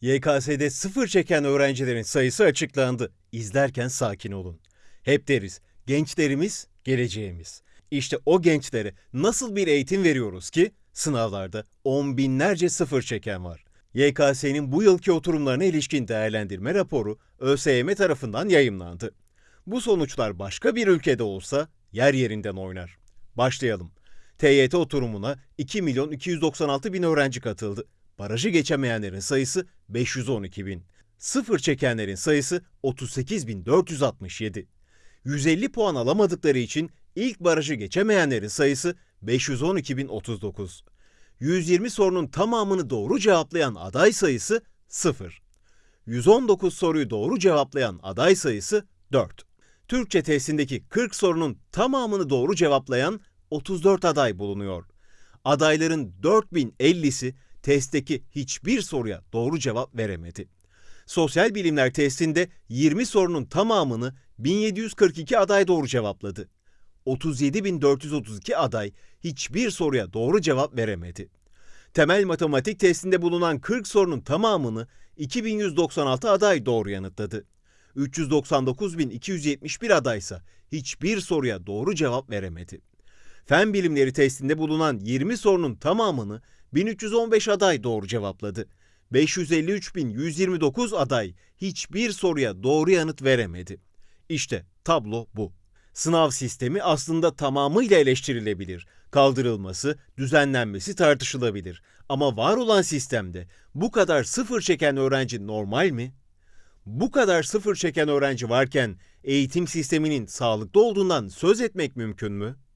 YKS'de sıfır çeken öğrencilerin sayısı açıklandı. İzlerken sakin olun. Hep deriz, gençlerimiz geleceğimiz. İşte o gençlere nasıl bir eğitim veriyoruz ki sınavlarda on binlerce sıfır çeken var. YKS'nin bu yılki oturumlarına ilişkin değerlendirme raporu ÖSYM tarafından yayımlandı. Bu sonuçlar başka bir ülkede olsa yer yerinden oynar. Başlayalım. TYT oturumuna 2 milyon 296 bin öğrenci katıldı. Barajı geçemeyenlerin sayısı 512 bin. Sıfır çekenlerin sayısı 38 bin 467. 150 puan alamadıkları için ilk barajı geçemeyenlerin sayısı 512 bin 39. 120 sorunun tamamını doğru cevaplayan aday sayısı 0. 119 soruyu doğru cevaplayan aday sayısı 4. Türkçe testindeki 40 sorunun tamamını doğru cevaplayan 34 aday bulunuyor. Adayların 4050'si testteki hiçbir soruya doğru cevap veremedi. Sosyal bilimler testinde 20 sorunun tamamını 1742 aday doğru cevapladı. 37.432 aday hiçbir soruya doğru cevap veremedi. Temel matematik testinde bulunan 40 sorunun tamamını 2196 aday doğru yanıtladı. 399.271 adaysa hiçbir soruya doğru cevap veremedi. Fen bilimleri testinde bulunan 20 sorunun tamamını 1315 aday doğru cevapladı. 553.129 aday hiçbir soruya doğru yanıt veremedi. İşte tablo bu. Sınav sistemi aslında tamamıyla eleştirilebilir. Kaldırılması, düzenlenmesi tartışılabilir. Ama var olan sistemde bu kadar sıfır çeken öğrenci normal mi? Bu kadar sıfır çeken öğrenci varken eğitim sisteminin sağlıklı olduğundan söz etmek mümkün mü?